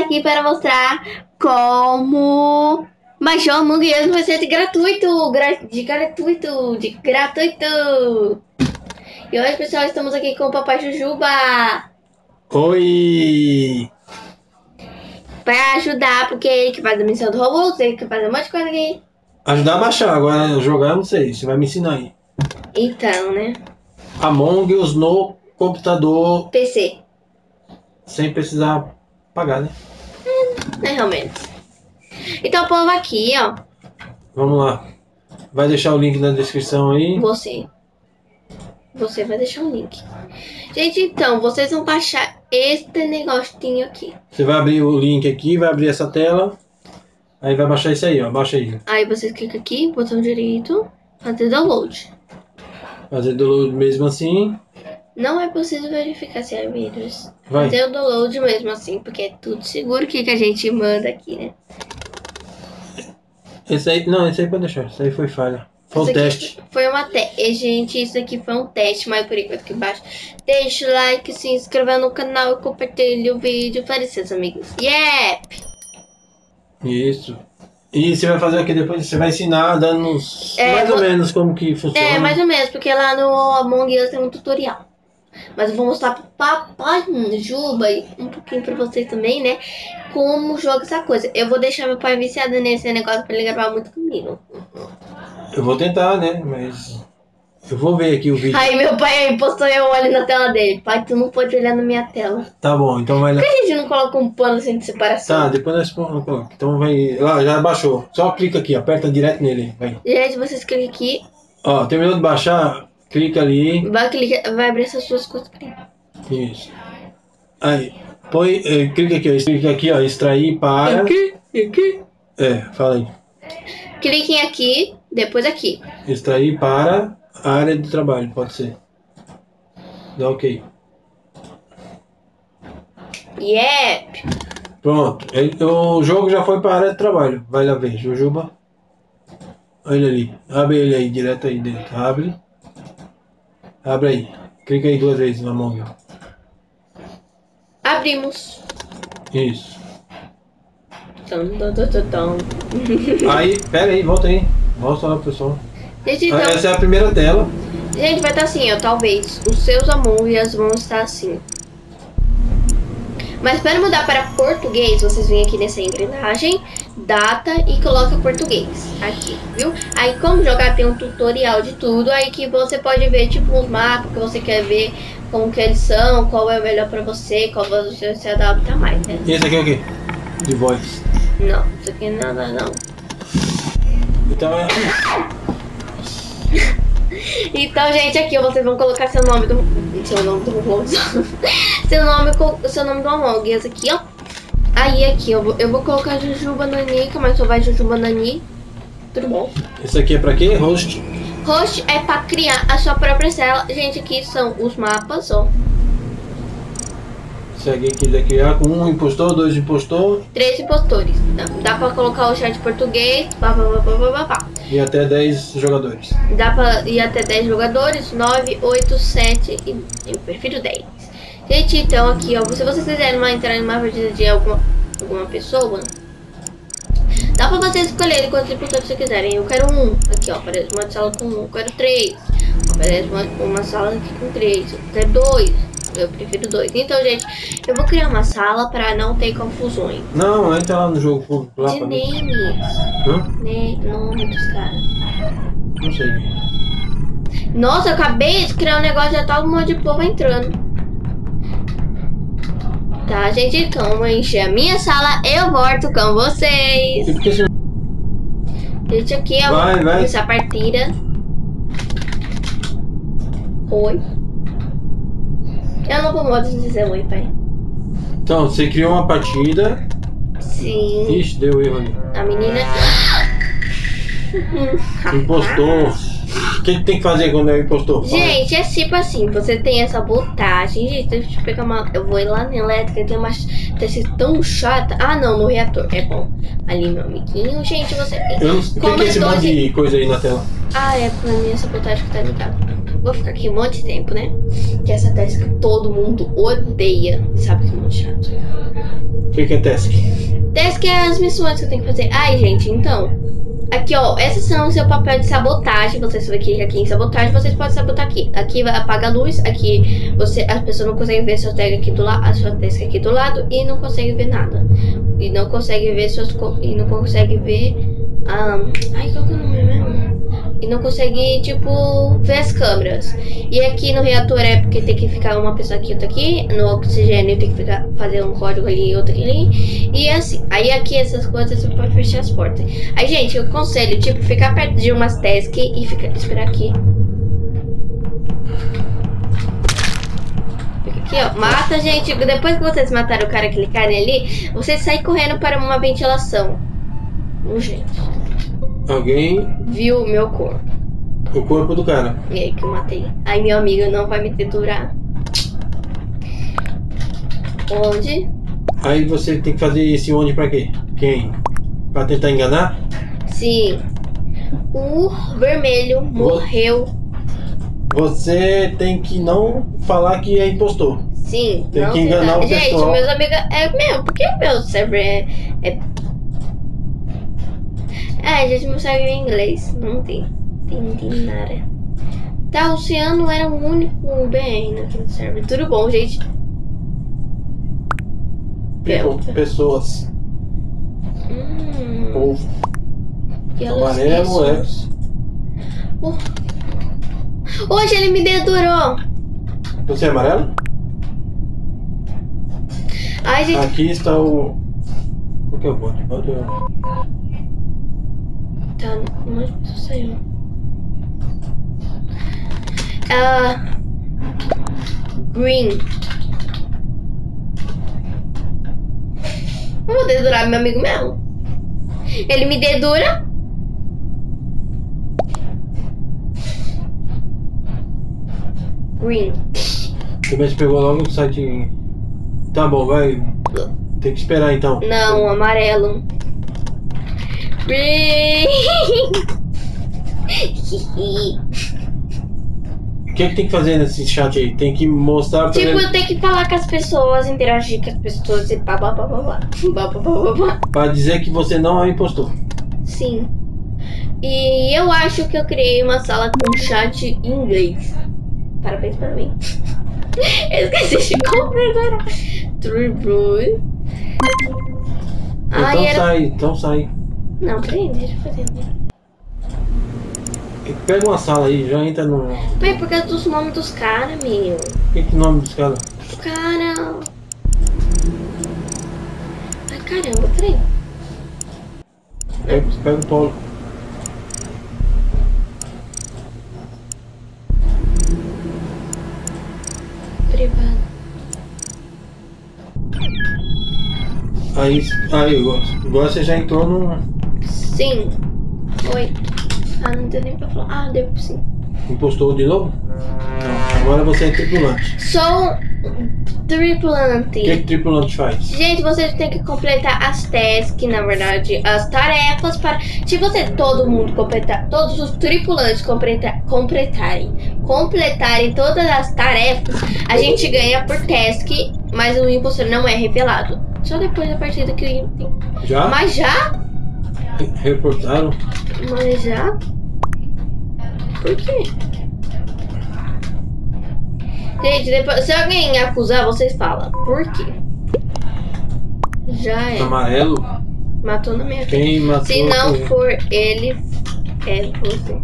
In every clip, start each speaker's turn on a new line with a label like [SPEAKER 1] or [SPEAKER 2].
[SPEAKER 1] aqui para mostrar como baixar o Among Us vai ser de gratuito, gra de gratuito, de gratuito. E hoje, pessoal, estamos aqui com o Papai Jujuba
[SPEAKER 2] Oi!
[SPEAKER 1] para ajudar, porque ele que faz a missão do Roblox, ele que faz um monte de coisa aqui.
[SPEAKER 2] Ajudar a baixar, agora jogar eu não sei, você vai me ensinar aí.
[SPEAKER 1] Então, né?
[SPEAKER 2] Among Us no computador
[SPEAKER 1] PC,
[SPEAKER 2] sem precisar pagar, né?
[SPEAKER 1] né, realmente. Então, o povo aqui, ó,
[SPEAKER 2] Vamos lá. Vai deixar o link na descrição aí.
[SPEAKER 1] você. Você vai deixar o link. Gente, então, vocês vão baixar este negocinho aqui.
[SPEAKER 2] Você vai abrir o link aqui, vai abrir essa tela. Aí vai baixar isso aí, ó. Baixa aí.
[SPEAKER 1] Aí vocês clicam aqui, botão direito, fazer download.
[SPEAKER 2] Fazer download mesmo assim.
[SPEAKER 1] Não é preciso verificar se é vírus.
[SPEAKER 2] Vai.
[SPEAKER 1] Fazer o download mesmo assim, porque é tudo seguro que, que a gente manda aqui, né?
[SPEAKER 2] Esse aí. Não, esse aí pode deixar. Esse aí foi falha. Foi um teste.
[SPEAKER 1] Foi uma teste. Gente, isso aqui foi um teste, mas por enquanto aqui embaixo. Deixa o like, se inscreva no canal e compartilhe o vídeo para seus amigos. Yep!
[SPEAKER 2] Isso. E você vai fazer o que depois? Você vai ensinar dando
[SPEAKER 1] É,
[SPEAKER 2] mais ou menos como que funciona.
[SPEAKER 1] É, mais ou menos, porque lá no Among Us tem um tutorial. Mas eu vou mostrar pro papai Juba e um pouquinho pra vocês também, né? Como joga essa coisa. Eu vou deixar meu pai viciado nesse negócio pra ele gravar muito comigo.
[SPEAKER 2] Eu vou tentar, né? Mas. Eu vou ver aqui o vídeo.
[SPEAKER 1] Aí meu pai aí postou eu olho na tela dele. Pai, tu não pode olhar na minha tela.
[SPEAKER 2] Tá bom, então vai lá.
[SPEAKER 1] Por que a gente não coloca um pano assim de separação?
[SPEAKER 2] Tá, depois nós põe- Então vai. Lá, já baixou. Só clica aqui, aperta direto nele. Vai.
[SPEAKER 1] Gente, vocês clicam aqui,
[SPEAKER 2] Ó, terminou de baixar, clica ali.
[SPEAKER 1] vai, clicar, vai abrir essas suas coisas.
[SPEAKER 2] Isso. Aí. Põe. eh, clica aqui, ó. Clica aqui, ó. Extrair para.
[SPEAKER 1] Aqui, aqui.
[SPEAKER 2] É, fala aí.
[SPEAKER 1] Cliquem aqui, depois aqui.
[SPEAKER 2] Extrair para a área de trabalho, pode ser. Dá ok.
[SPEAKER 1] Yep!
[SPEAKER 2] Pronto. Ele- o jogo já foi para a área de trabalho. Vai lá ver, Jujuba. Olha ele ali. Abre ele aí, direto aí dentro. Abre. Abre aí. Clica aí duas vezes na mão.
[SPEAKER 1] Abrimos.
[SPEAKER 2] Isso.
[SPEAKER 1] Tum, tum, tum.
[SPEAKER 2] Aí, pera aí, volta aí. Mostra lá pro pessoal.
[SPEAKER 1] Gente, então,
[SPEAKER 2] Essa é a primeira tela.
[SPEAKER 1] gente, vai estar assim, ó. Talvez os seus Among Us vão estar assim. Mas para mudar para português, vocês vêm aqui nessa engrenagem, data e coloca português. Aqui, viu? Aí como jogar tem um tutorial de tudo, aí que você pode ver tipo os mapas que você quer ver, como que eles são, qual é o melhor para você, qual você se adapta mais, né?
[SPEAKER 2] E esse aqui é o quê? De voz.
[SPEAKER 1] Não, isso aqui não é nada não.
[SPEAKER 2] Então é.
[SPEAKER 1] Então, gente, aqui vocês vão colocar seu nome do. Seu nome do seu nome seu nome do Among Us aqui, ó. Aí aqui eu vou, eu vou colocar Jujuba Nanica, mas só vai Jujuba Nani. Tudo bom.
[SPEAKER 2] Esse aqui é pra quê? Host.
[SPEAKER 1] Host é pra criar a sua própria cela. Gente, aqui são os mapas, ó.
[SPEAKER 2] Se alguém quiser criar com um impostor, dois impostor
[SPEAKER 1] Três impostores. Dá, dá pra colocar o chat português. Pá, pá, pá, pá, pá, pá, pá.
[SPEAKER 2] e até 10 jogadores.
[SPEAKER 1] Dá pra ir até 10 jogadores, 9, 8, 7 e eu prefiro 10. Gente, então aqui, ó, se vocês quiserem uma, entrar em uma partida de alguma, alguma pessoa, dá pra vocês escolherem quantos impostores vocês quiserem. Eu quero um, aqui ó, aparece uma sala com um, eu quero três, aparece uma, uma sala aqui com três, eu quero dois, eu prefiro dois. Então, gente, eu vou criar uma sala pra não ter confusões.
[SPEAKER 2] Não, entra lá no jogo público lá
[SPEAKER 1] De names,
[SPEAKER 2] Hã?
[SPEAKER 1] né, nome dos caras.
[SPEAKER 2] Não sei.
[SPEAKER 1] Nossa, eu acabei de criar um negócio, já tá um monte de povo entrando. Tá, gente, então eu vou encher a minha sala, eu volto com vocês. Gente, aqui eu
[SPEAKER 2] Vai,
[SPEAKER 1] vou
[SPEAKER 2] vai.
[SPEAKER 1] começar a partida. Oi. Eu não vou modo de dizer oi, pai.
[SPEAKER 2] Então, você criou uma partida.
[SPEAKER 1] Sim,
[SPEAKER 2] Ixi, deu erro ali.
[SPEAKER 1] a menina.
[SPEAKER 2] Impostor. O que, que tem que fazer quando é impostor?
[SPEAKER 1] Gente, é tipo assim, você tem essa voltagem. Gente, deixa eu pegar uma. Eu vou ir lá na elétrica, tem uma. Tá sendo tão chata. Ah, não, no reator. É bom. Ali, meu amiguinho. Gente, você.
[SPEAKER 2] Eu não... O que, é esse monte de coisa aí na tela?
[SPEAKER 1] Ah, é pra mim essa voltagem que tá ligada. vou ficar aqui um monte de tempo, né? Que essa task todo mundo odeia. Sabe que é muito chato.
[SPEAKER 2] O que, que é task?
[SPEAKER 1] Task é as missões que eu tenho que fazer. Ai, gente, então. Aqui, ó. Esses são o seu papel de sabotagem. Você sabe que aqui em sabotagem, vocês podem sabotar aqui. Aqui vai apagar a luz. Aqui você, as pessoas não conseguem ver sua tag aqui do lado. A sua task aqui do lado. E não conseguem ver nada. E não conseguem ver suas. E não conseguem ver. Um, ai, qual que é o nome mesmo? E não consegue, tipo, ver as câmeras. E aqui no reator é porque tem que ficar uma pessoa aqui e outra aqui. No oxigênio tem que ficar, fazer um código ali e outro ali. E assim. Aí aqui essas coisas você pode fechar as portas. Aí, gente, eu aconselho, tipo, ficar perto de umas tasks e ficar, esperar aqui. Aqui, ó. Mata, gente. Depois que vocês mataram o cara que ali, vocês saem correndo para uma ventilação. Urgente.
[SPEAKER 2] Alguém.
[SPEAKER 1] Viu o meu corpo.
[SPEAKER 2] O corpo do cara.
[SPEAKER 1] E aí que eu matei. Aí meu amigo não vai me dedurar. Onde?
[SPEAKER 2] Aí você tem que fazer esse onde pra quê? Quem? Pra tentar enganar?
[SPEAKER 1] Sim. O vermelho morreu.
[SPEAKER 2] Você tem que não falar que é impostor.
[SPEAKER 1] Sim.
[SPEAKER 2] Tem
[SPEAKER 1] não
[SPEAKER 2] que enganar
[SPEAKER 1] tentar.
[SPEAKER 2] o
[SPEAKER 1] Gente,
[SPEAKER 2] pessoal.
[SPEAKER 1] meus amigos. É meu, porque meu server é. É, é gente, meu é em inglês. Não tem. Entendi nada. Tá, o Oceano era o único bem naquele server. Tudo bom, gente.
[SPEAKER 2] People,
[SPEAKER 1] Delta.
[SPEAKER 2] pessoas.
[SPEAKER 1] Hum.
[SPEAKER 2] Povo. Amarelo é.
[SPEAKER 1] Oh. Hoje ele me dedurou.
[SPEAKER 2] Você é amarelo?
[SPEAKER 1] Ai, gente.
[SPEAKER 2] Aqui está o. Qual que é o é o-
[SPEAKER 1] Tá, um monte de saiu. Ah. Green. Eu vou dedurar meu amigo mesmo. Ele me dedura. Green.
[SPEAKER 2] Também te pegou logo no site. Tá bom, vai. Tem que esperar então.
[SPEAKER 1] Não, amarelo.
[SPEAKER 2] O que, que tem que fazer nesse chat aí? Tem que mostrar pra
[SPEAKER 1] tipo,
[SPEAKER 2] ele.
[SPEAKER 1] eu tenho que falar com as pessoas, interagir com as pessoas e pá, pá, pá, pá. Pá, pá, pá, pá, pá.
[SPEAKER 2] Pra dizer que você não é impostor.
[SPEAKER 1] Sim. E eu acho que eu criei uma sala com chat em inglês. Parabéns para mim. Eu esqueci de comprar. True Blue.
[SPEAKER 2] Então
[SPEAKER 1] Ai, era.
[SPEAKER 2] sai, então sai.
[SPEAKER 1] Não, peraí, deixa eu fazer.
[SPEAKER 2] Pega uma sala aí, já entra no.
[SPEAKER 1] Pai, por causa dos nomes dos caras, meu.
[SPEAKER 2] Que, que nome dos caras?
[SPEAKER 1] Os cara. Ai, caramba, peraí.
[SPEAKER 2] Pega, pega o Paulo.
[SPEAKER 1] Privado.
[SPEAKER 2] Aí, aí, agora você já entrou no
[SPEAKER 1] Sim. Oi. Ah, não deu nem pra falar. Ah, deu sim.
[SPEAKER 2] impostor de novo? Não. Agora você é tripulante.
[SPEAKER 1] Sou tripulante.
[SPEAKER 2] O que, que tripulante faz?
[SPEAKER 1] Gente, você tem que completar as tasks, na verdade, as tarefas para. Se você, todo mundo completar, todos os tripulantes completar, completarem, completarem todas as tarefas, a gente ganha por task, mas o impostor não é revelado. Só depois da partida que o
[SPEAKER 2] Já?
[SPEAKER 1] Mas já?
[SPEAKER 2] Reportaram?
[SPEAKER 1] Mas já? Por quê? Gente, depois, se alguém acusar, vocês falam. Por quê? Já é.
[SPEAKER 2] Amarelo?
[SPEAKER 1] Matou na minha
[SPEAKER 2] Quem matou?
[SPEAKER 1] Se não for ele, é você.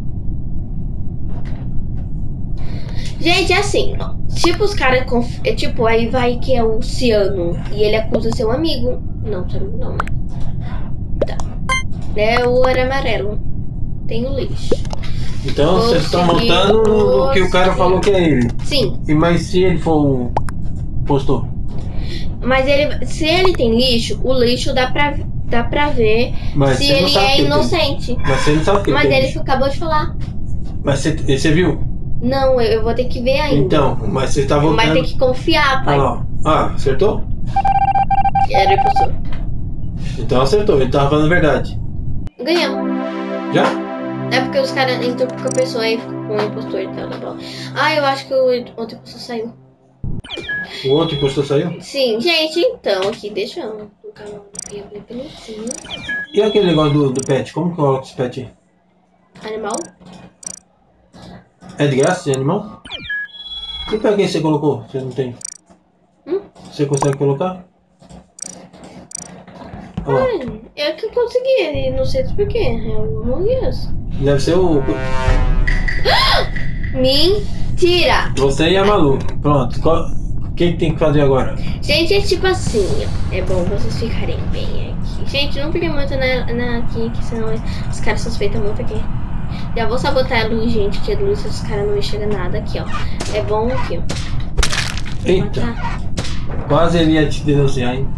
[SPEAKER 1] Gente, é assim, ó. Tipo, os caras. conf- É tipo, aí vai que é o Ciano e ele acusa seu amigo. Não, seu amigo não, é. Tá. É o era amarelo. Tem o lixo.
[SPEAKER 2] Então
[SPEAKER 1] Vou
[SPEAKER 2] vocês estão montando no que o cara falou que é ele.
[SPEAKER 1] Sim,
[SPEAKER 2] E mas se ele for o impostor?
[SPEAKER 1] mas ele. Se ele tem lixo, o lixo dá pra, dá pra ver
[SPEAKER 2] Mas
[SPEAKER 1] se
[SPEAKER 2] você não
[SPEAKER 1] ele
[SPEAKER 2] sabe
[SPEAKER 1] é
[SPEAKER 2] que ele tem.
[SPEAKER 1] inocente.
[SPEAKER 2] Mas você não sabe que
[SPEAKER 1] Mas
[SPEAKER 2] ele tem.
[SPEAKER 1] ele acabou de falar.
[SPEAKER 2] Mas você, você viu?
[SPEAKER 1] Não, eu, eu vou ter que ver ainda.
[SPEAKER 2] Então, mas você tá
[SPEAKER 1] Mas
[SPEAKER 2] voltando.
[SPEAKER 1] tem que confiar, pai.
[SPEAKER 2] lá. ó. Ah, acertou?
[SPEAKER 1] Era impostor.
[SPEAKER 2] Então acertou, ele tava falando a verdade.
[SPEAKER 1] Ganhamos.
[SPEAKER 2] Já?
[SPEAKER 1] É porque os caras entram com a pessoa e O impostor tá da bola. Ah, eu acho que o outro impostor saiu.
[SPEAKER 2] O outro impostor saiu?
[SPEAKER 1] Sim, gente, então aqui, deixa eu colocar no pelucinho.
[SPEAKER 2] E aquele negócio do, do pet? Como que coloca esse pet aí?
[SPEAKER 1] Animal?
[SPEAKER 2] É de graça esse animal? E pra quem você colocou? Você não tem?
[SPEAKER 1] Hum?
[SPEAKER 2] Você consegue colocar? Olha
[SPEAKER 1] é que eu consegui, não sei porquê. Eu não conheço.
[SPEAKER 2] Deve ser o.
[SPEAKER 1] Mentira!
[SPEAKER 2] Você e a Malu. Pronto. O que que tem que fazer agora?
[SPEAKER 1] Gente, é tipo assim. É bom vocês ficarem bem aqui. Gente, não fiquem muito na, na, aqui, que senão os caras suspeitam muito aqui. Já vou sabotar a luz, gente, que a luz os caras não enxergam nada aqui, ó. É bom aqui, ó.
[SPEAKER 2] Eita, quase ele ia te denunciar, hein?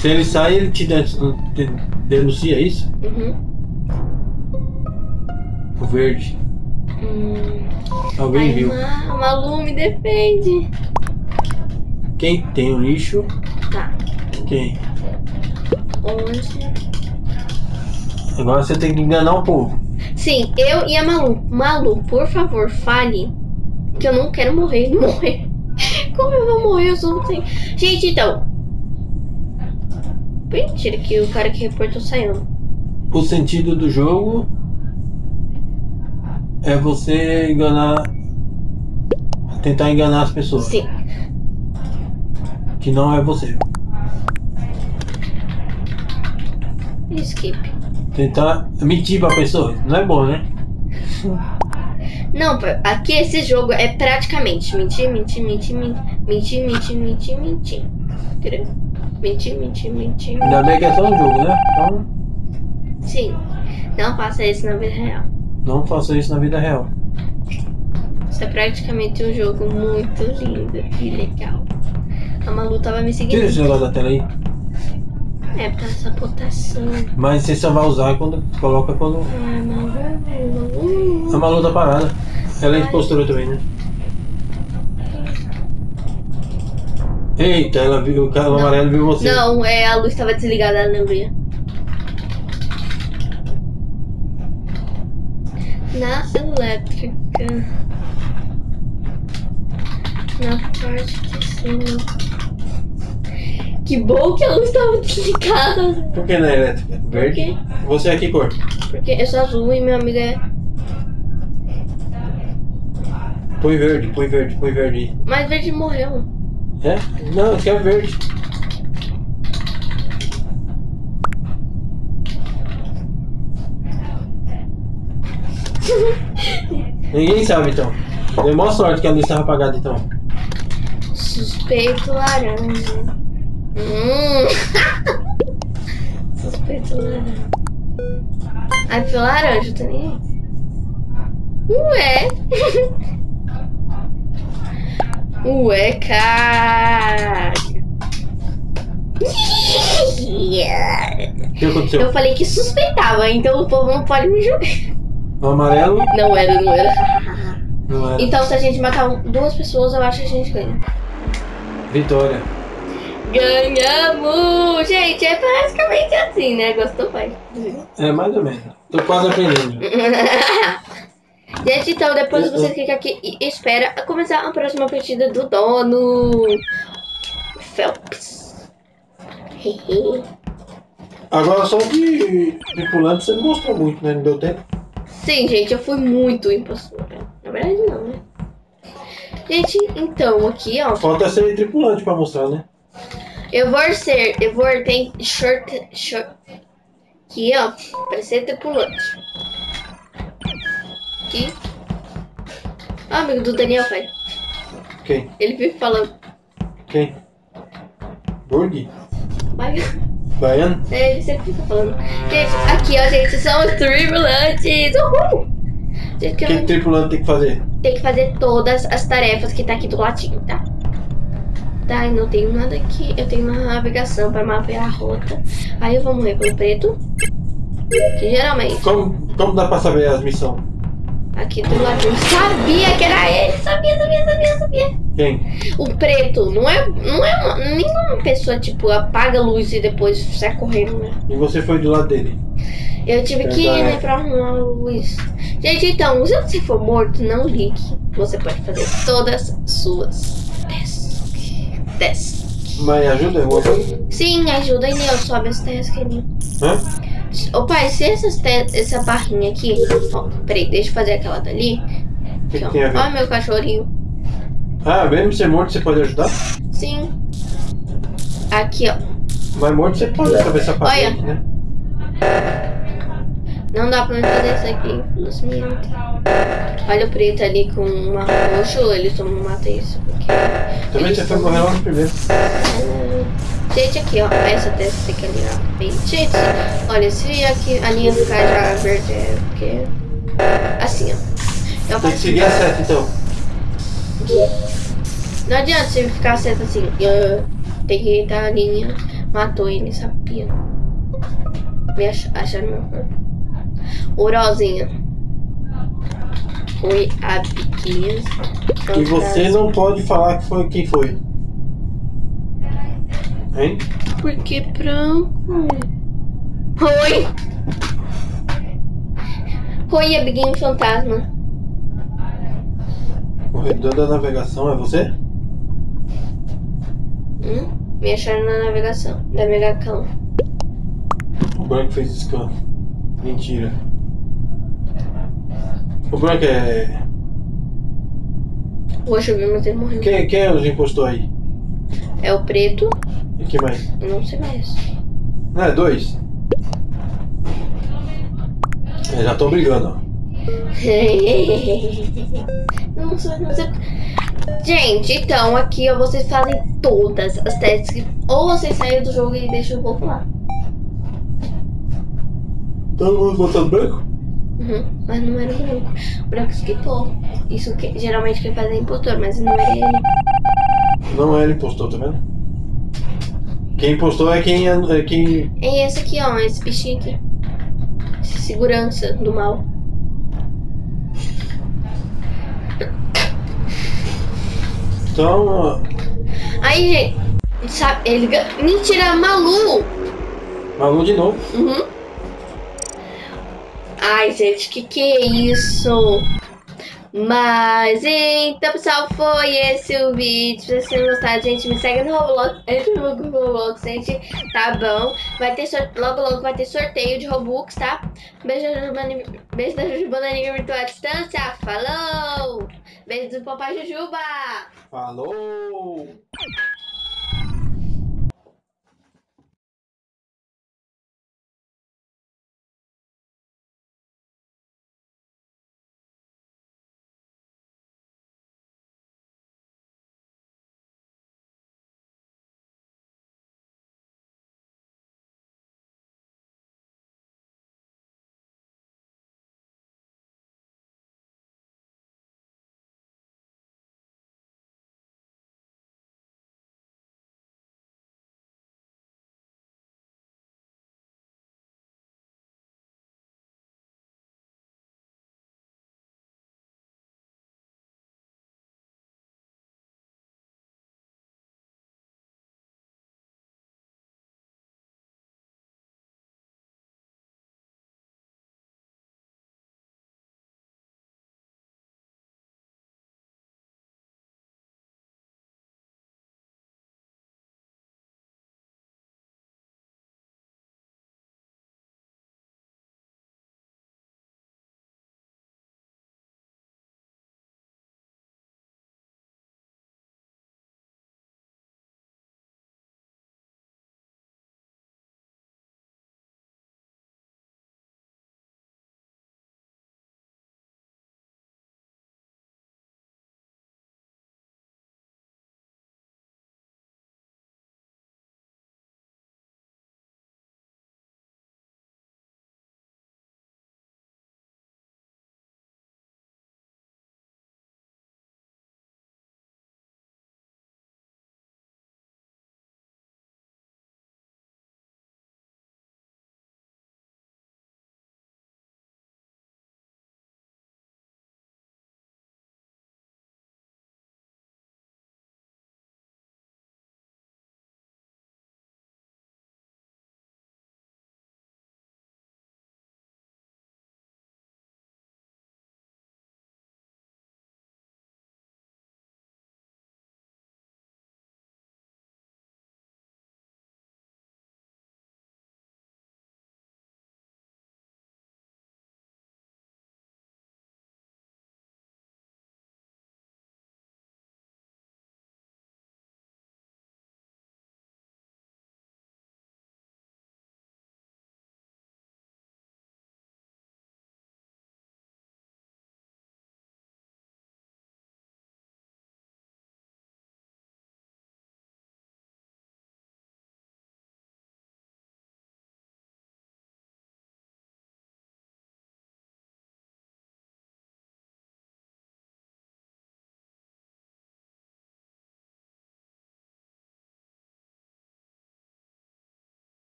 [SPEAKER 2] Se ele sai, ele te den- te denuncia isso?
[SPEAKER 1] Uhum.
[SPEAKER 2] O verde.
[SPEAKER 1] Hum.
[SPEAKER 2] Alguém
[SPEAKER 1] Ai,
[SPEAKER 2] viu.
[SPEAKER 1] Ma- Malu, me defende.
[SPEAKER 2] Quem tem o lixo?
[SPEAKER 1] Tá.
[SPEAKER 2] Quem?
[SPEAKER 1] Onde?
[SPEAKER 2] Agora você tem que enganar o povo.
[SPEAKER 1] Sim, eu e a Malu. Malu, por favor, fale. Que eu não quero morrer. Morrer. Como eu vou morrer? Eu não tenho. Gente, então. Mentira que o cara que reportou saiu.
[SPEAKER 2] O sentido do jogo é você enganar. Tentar enganar as pessoas.
[SPEAKER 1] Sim.
[SPEAKER 2] Que não é você.
[SPEAKER 1] Skip.
[SPEAKER 2] Tentar mentir pra pessoa. Não é bom, né?
[SPEAKER 1] Não, aqui esse jogo é praticamente mentir, mentir, mentir, mentir, mentir, mentir, mentir, mentir. Entendeu? Mentir, mentir, mentir.
[SPEAKER 2] Ainda bem que é só um jogo, né? Então
[SPEAKER 1] Sim. Não faça isso na vida real.
[SPEAKER 2] não faça isso na vida real.
[SPEAKER 1] Isso é praticamente um jogo muito lindo e legal. A Malu tava me
[SPEAKER 2] Tira
[SPEAKER 1] seguindo.
[SPEAKER 2] esse negócio da tela aí.
[SPEAKER 1] É, pra sabotação.
[SPEAKER 2] Mas você só vai usar quando coloca quando
[SPEAKER 1] Malu.
[SPEAKER 2] a Malu tá parada. Ela é impostora também, né? Eita, ela viu, o cara
[SPEAKER 1] Não.
[SPEAKER 2] amarelo viu você.
[SPEAKER 1] Não, é, a luz estava desligada, ela não via. Na elétrica. Na parte de cima. Que bom que a luz estava desligada.
[SPEAKER 2] Por que é elétrica?
[SPEAKER 1] Por
[SPEAKER 2] Verde?
[SPEAKER 1] quê?
[SPEAKER 2] Você é que cor?
[SPEAKER 1] Porque eu sou azul e minha amiga é.
[SPEAKER 2] Põe verde, põe verde, põe verde.
[SPEAKER 1] Mas verde morreu.
[SPEAKER 2] É? Não, aqui é verde. Ninguém sabe então. Deu maior sorte que a luz estava apagada então.
[SPEAKER 1] Suspeito laranja. Hum. Suspeito laranja. Ai, foi laranja, tá nem aí. Ué. Ué, cara.
[SPEAKER 2] O que aconteceu?
[SPEAKER 1] Eu falei que suspeitava, então o povo não pode me julgar.
[SPEAKER 2] O amarelo
[SPEAKER 1] Não era, não era.
[SPEAKER 2] não era.
[SPEAKER 1] Então, se a gente matar duas pessoas, eu acho que a gente ganha.
[SPEAKER 2] Vitória.
[SPEAKER 1] Ganhamos! Gente, é basicamente assim, né? Gostou, pai?
[SPEAKER 2] É mais ou menos. Tô quase aprendendo.
[SPEAKER 1] Gente, então depois você clica aqui e espera começar a próxima partida do dono. Phelps.
[SPEAKER 2] Agora só de tripulante você não mostrou muito, né? Não deu tempo.
[SPEAKER 1] Sim, gente, eu fui muito impostora. Na verdade, não, né? Gente, então, aqui, ó.
[SPEAKER 2] Falta ser tripulante pra mostrar, né?
[SPEAKER 1] Eu vou ser. Eu vou ter short. short aqui, ó. Pra ser tripulante. Aqui. Ó, amigo do Daniel, pai.
[SPEAKER 2] Quem?
[SPEAKER 1] Ele vive falando.
[SPEAKER 2] Quem? Burg?
[SPEAKER 1] Vai.
[SPEAKER 2] Baiano?
[SPEAKER 1] É, ele sempre fica falando. Gente, aqui, ó, gente, são os tripulantes. Uhul! Gente,
[SPEAKER 2] O
[SPEAKER 1] que
[SPEAKER 2] que
[SPEAKER 1] não
[SPEAKER 2] tripulante tem que fazer?
[SPEAKER 1] tem que fazer todas as tarefas que tá aqui do ladinho, tá? Tá, eu não tenho nada aqui. Eu tenho uma navegação pra mapear a rota. Aí eu vou morrer pelo preto. Que geralmente,
[SPEAKER 2] Como, como dá pra saber as missões?
[SPEAKER 1] Aqui do ladinho. Sabia que era ele! Sabia, sabia, sabia, sabia.
[SPEAKER 2] Quem?
[SPEAKER 1] O preto não é, não é uma, nenhuma pessoa, tipo, apaga a luz e depois sai correndo, né?
[SPEAKER 2] E você foi do lado dele.
[SPEAKER 1] Eu tive que ir,
[SPEAKER 2] Verdade.
[SPEAKER 1] né, pra arrumar a luz. Gente, então, se você for morto, não ligue. Você pode fazer todas as suas tasks. Tasks.
[SPEAKER 2] Mas ajuda alguma coisa?
[SPEAKER 1] Sim, ajuda aí, Neo, sobe as tasks ali.
[SPEAKER 2] Hã?
[SPEAKER 1] Ô pai, se essas essa barrinha aqui. Ó, peraí, deixa eu fazer aquela dali.
[SPEAKER 2] O que,
[SPEAKER 1] Aqui,
[SPEAKER 2] que
[SPEAKER 1] ó. Ó, meu cachorrinho.
[SPEAKER 2] Ah, mesmo ser morto você pode ajudar?
[SPEAKER 1] Sim. Aqui, ó.
[SPEAKER 2] Mas morto você pode saber essa parte,
[SPEAKER 1] Olha.
[SPEAKER 2] né?
[SPEAKER 1] Não dá pra mim fazer isso aqui, infelizmente. Olha o preto ali com uma roxo, ele só não mata isso. Porque...
[SPEAKER 2] Também
[SPEAKER 1] eles
[SPEAKER 2] você foi
[SPEAKER 1] são-
[SPEAKER 2] morrer logo primeiro.
[SPEAKER 1] Gente, aqui, ó. Essa testa tem que alinhar bem. Gente, olha, se aqui a linha ficar já verde, é porque. Assim, ó. Eu
[SPEAKER 2] Tem que seguir a seta então.
[SPEAKER 1] Não adianta você ficar certo assim. ah, tem que estar a linha. Matou ele, sabia? Me ach acharam meu corpo. O rosinha. Foi a biquinha.
[SPEAKER 2] E você não pode falar que foi quem foi. Hein?
[SPEAKER 1] Por que branco? Oi! Oi, amiguinho fantasma.
[SPEAKER 2] O redor da navegação é você?
[SPEAKER 1] Hum? Me acharam na navegação. Da Megacão.
[SPEAKER 2] O branco fez scan. Mentira. O branco é.
[SPEAKER 1] Hoje eu vi, mas ele morreu.
[SPEAKER 2] Quem, quem é os impostor aí?
[SPEAKER 1] É o preto.
[SPEAKER 2] E que mais?
[SPEAKER 1] Eu não sei mais.
[SPEAKER 2] Não, é dois? Já tô brigando, ó.
[SPEAKER 1] não sei, não sei. Gente, então aqui ó, vocês fazem todas as testes. que- Ou vocês saem do jogo e deixam o povo lá.
[SPEAKER 2] Todo mundo votando branco?
[SPEAKER 1] Uhum, mas não era o branco. O branco esquipou. Isso que, geralmente quem faz é impostor, mas não era ele.
[SPEAKER 2] Não é ele impostor, tá vendo? Quem impostou é quem. É quem...
[SPEAKER 1] É esse aqui, ó, esse bichinho aqui. Segurança do mal.
[SPEAKER 2] Então. ó,
[SPEAKER 1] Aí, gente, sabe, ele. Mentira, Malu!
[SPEAKER 2] Malu de novo.
[SPEAKER 1] Uhum. Ai, gente, que que é isso? Mas então, pessoal, foi esse o vídeo. Se vocês gostado, gente, me segue no Roblox. Entra no Roblox, gente. Tá bom? Vai ter. Logo, logo vai ter sorteio de Robux, tá? Beijo da Jujubana Amiga Virtual à Distância. Falou! Beijo do Papai Jujuba!
[SPEAKER 2] Falou!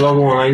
[SPEAKER 2] luego ahí.